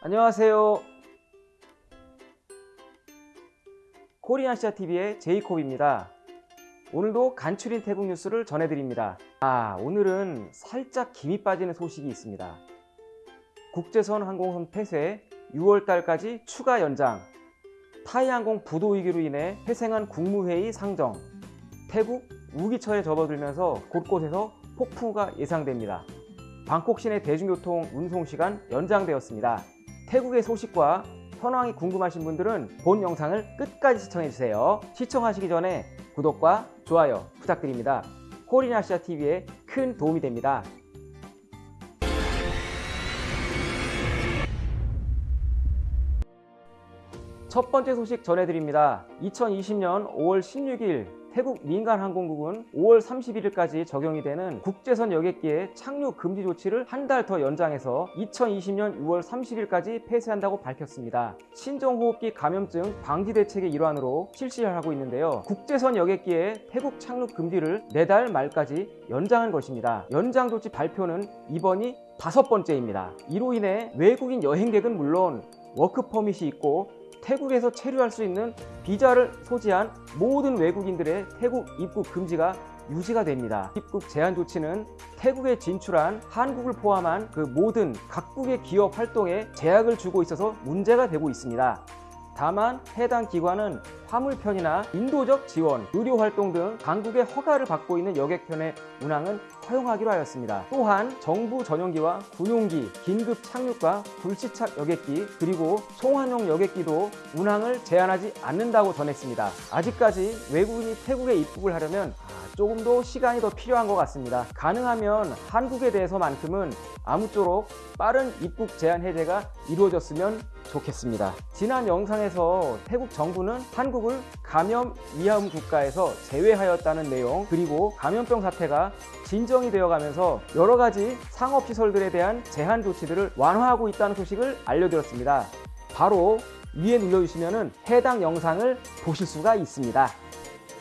안녕하세요. 코리안시아TV의 제이콥입니다. 오늘도 간추린 태국 뉴스를 전해드립니다. 아, 오늘은 살짝 김이 빠지는 소식이 있습니다. 국제선 항공선 폐쇄 6월달까지 추가 연장, 타이항공 부도 위기로 인해 회생한 국무회의 상정, 태국 우기철에 접어들면서 곳곳에서 폭풍우가 예상됩니다. 방콕 시내 대중교통 운송 시간 연장되었습니다. 태국의 소식과 현황이 궁금하신 분들은 본 영상을 끝까지 시청해주세요. 시청하시기 전에 구독과 좋아요 부탁드립니다. 코리나시아 TV에 큰 도움이 됩니다. 첫 번째 소식 전해드립니다. 2020년 5월 16일 태국 민간항공국은 5월 31일까지 적용이 되는 국제선 여객기의 착륙 금지 조치를 한 달 더 연장해서 2020년 6월 30일까지 폐쇄한다고 밝혔습니다. 신종호흡기 감염증 방지 대책의 일환으로 실시하고 있는데요. 국제선 여객기의 태국 착륙 금지를 내달 말까지 연장한 것입니다. 연장 조치 발표는 이번이 다섯 번째입니다. 이로 인해 외국인 여행객은 물론 워크 퍼밋이 있고 태국에서 체류할 수 있는 비자를 소지한 모든 외국인들의 태국 입국 금지가 유지가 됩니다. 입국 제한 조치는 태국에 진출한 한국을 포함한 그 모든 각국의 기업 활동에 제약을 주고 있어서 문제가 되고 있습니다. 다만 해당 기관은 화물편이나 인도적 지원, 의료활동 등 당국의 허가를 받고 있는 여객편의 운항은 허용하기로 하였습니다. 또한 정부 전용기와 군용기, 긴급 착륙과 불시착 여객기, 그리고 송환용 여객기도 운항을 제한하지 않는다고 전했습니다. 아직까지 외국인이 태국에 입국을 하려면 조금 더 시간이 더 필요한 것 같습니다. 가능하면 한국에 대해서만큼은 아무쪼록 빠른 입국 제한 해제가 이루어졌으면 좋겠습니다. 지난 영상에서 태국 정부는 한국을 감염 위험 국가에서 제외하였다는 내용 그리고 감염병 사태가 진정이 되어가면서 여러 가지 상업시설들에 대한 제한 조치들을 완화하고 있다는 소식을 알려드렸습니다. 바로 위에 눌러주시면 해당 영상을 보실 수가 있습니다.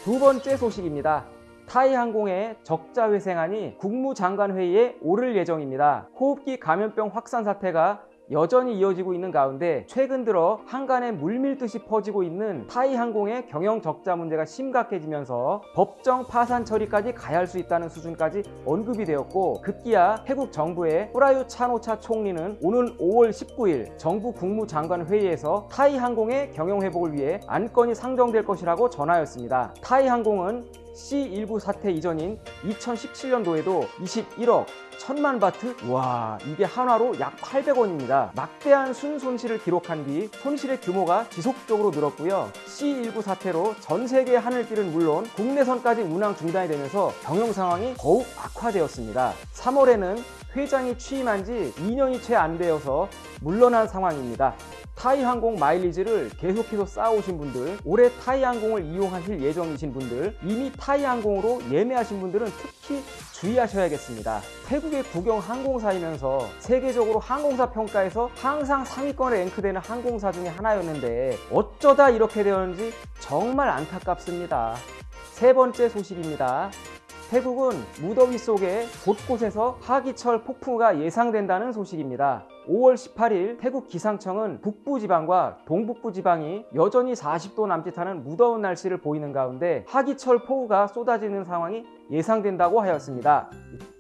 두 번째 소식입니다. 타이항공의 적자 회생안이 국무장관 회의에 오를 예정입니다. 호흡기 감염병 확산 사태가 여전히 이어지고 있는 가운데 최근 들어 한간에 물밀듯이 퍼지고 있는 타이항공의 경영 적자 문제가 심각해지면서 법정 파산 처리까지 가야 할 수 있다는 수준까지 언급이 되었고 급기야 태국 정부의 후라유 차노차 총리는 오는 5월 19일 정부 국무장관 회의에서 타이항공의 경영 회복을 위해 안건이 상정될 것이라고 전하였습니다. 타이항공은 C19 사태 이전인 2017년도에도 21억 1000만 바트? 와 이게 한화로 약 800원입니다. 막대한 순손실을 기록한 뒤 손실의 규모가 지속적으로 늘었고요. C19 사태로 전 세계 하늘 길은 물론 국내선까지 운항 중단이 되면서 경영 상황이 더욱 악화되었습니다. 3월에는 회장이 취임한 지 2년이 채 안 되어서 물러난 상황입니다. 타이항공 마일리지를 계속해서 쌓아오신 분들 올해 타이항공을 이용하실 예정이신 분들 이미 타이항공으로 예매하신 분들은 특히 주의하셔야겠습니다. 태국의 국영 항공사이면서 세계적으로 항공사 평가에서 항상 상위권에 랭크되는 항공사 중에 하나였는데 어쩌다 이렇게 되었는지 정말 안타깝습니다. 세 번째 소식입니다. 태국은 무더위 속에 곳곳에서 하기철 폭풍우가 예상된다는 소식입니다. 5월 18일 태국 기상청은 북부지방과 동북부지방이 여전히 40도 남짓하는 무더운 날씨를 보이는 가운데 하기철 폭우가 쏟아지는 상황이 예상된다고 하였습니다.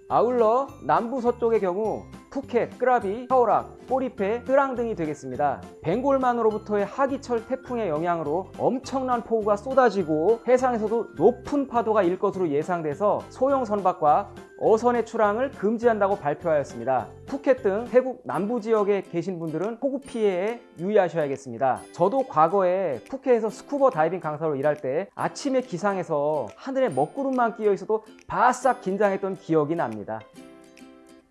아울러 남부 서쪽의 경우 푸켓, 끄라비, 카오락, 꼬리페, 뜨랑 등이 되겠습니다. 벵골만으로부터의 하기철 태풍의 영향으로 엄청난 폭우가 쏟아지고 해상에서도 높은 파도가 일 것으로 예상돼서 소형 선박과 어선의 출항을 금지한다고 발표하였습니다. 푸켓 등 태국 남부 지역에 계신 분들은 폭우 피해에 유의하셔야겠습니다. 저도 과거에 푸켓에서 스쿠버 다이빙 강사로 일할 때 아침에 기상해서 하늘에 먹구름만 끼어 있어도 바싹 긴장했던 기억이 납니다.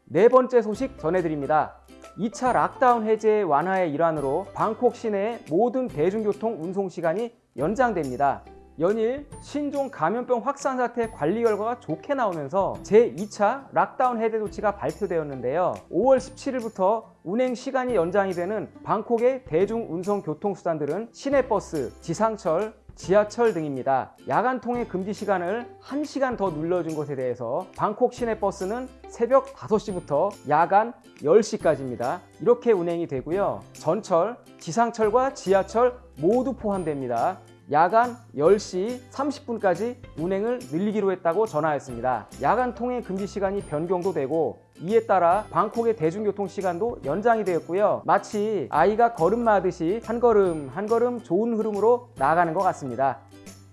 네 번째 소식 전해드립니다. 2차 락다운 해제 완화의 일환으로 방콕 시내의 모든 대중교통 운송 시간이 연장됩니다. 연일 신종 감염병 확산 사태 관리 결과가 좋게 나오면서 제2차 락다운 해제 조치가 발표되었는데요. 5월 17일부터 운행 시간이 연장이 되는 방콕의 대중운송 교통수단들은 시내버스, 지상철, 지하철 등입니다. 야간 통행 금지 시간을 1시간 더 늘려준 것에 대해서 방콕 시내버스는 새벽 5시부터 야간 10시까지입니다. 이렇게 운행이 되고요. 전철, 지상철과 지하철 모두 포함됩니다. 야간 10시 30분까지 운행을 늘리기로 했다고 전하였습니다. 야간 통행 금지 시간이 변경도 되고 이에 따라 방콕의 대중교통 시간도 연장이 되었고요. 마치 아이가 걸음마하듯이 한 걸음 한 걸음 좋은 흐름으로 나아가는 것 같습니다.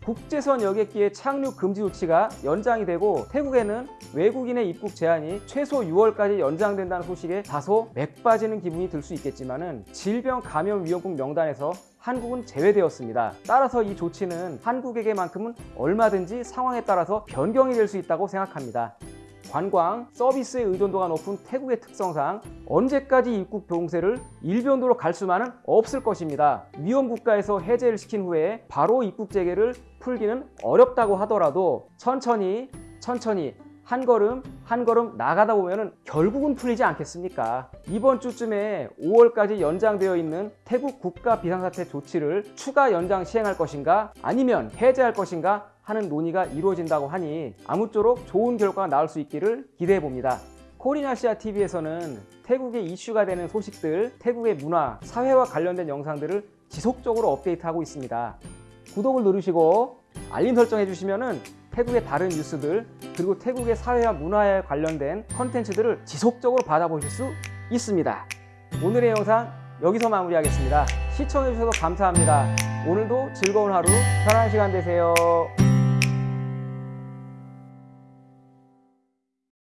국제선 여객기의 착륙 금지 조치가 연장이 되고 태국에는 외국인의 입국 제한이 최소 6월까지 연장된다는 소식에 다소 맥 빠지는 기분이 들 수 있겠지만 은 질병 감염 위험국 명단에서 한국은 제외되었습니다. 따라서 이 조치는 한국에게만큼은 얼마든지 상황에 따라서 변경이 될 수 있다고 생각합니다. 관광, 서비스의 의존도가 높은 태국의 특성상 언제까지 입국 봉쇄를 일변도로 갈 수만은 없을 것입니다. 위험 국가에서 해제를 시킨 후에 바로 입국 재개를 풀기는 어렵다고 하더라도 천천히 천천히 한 걸음 한 걸음 나가다 보면은 결국은 풀리지 않겠습니까? 이번 주쯤에 5월까지 연장되어 있는 태국 국가 비상사태 조치를 추가 연장 시행할 것인가 아니면 해제할 것인가 하는 논의가 이루어진다고 하니 아무쪼록 좋은 결과가 나올 수 있기를 기대해 봅니다. 코리나시아 TV에서는 태국의 이슈가 되는 소식들, 태국의 문화, 사회와 관련된 영상들을 지속적으로 업데이트하고 있습니다. 구독을 누르시고 알림 설정해 주시면은 태국의 다른 뉴스들 그리고 태국의 사회와 문화에 관련된 컨텐츠들을 지속적으로 받아보실 수 있습니다. 오늘의 영상 여기서 마무리하겠습니다. 시청해 주셔서 감사합니다. 오늘도 즐거운 하루, 편안한 시간 되세요.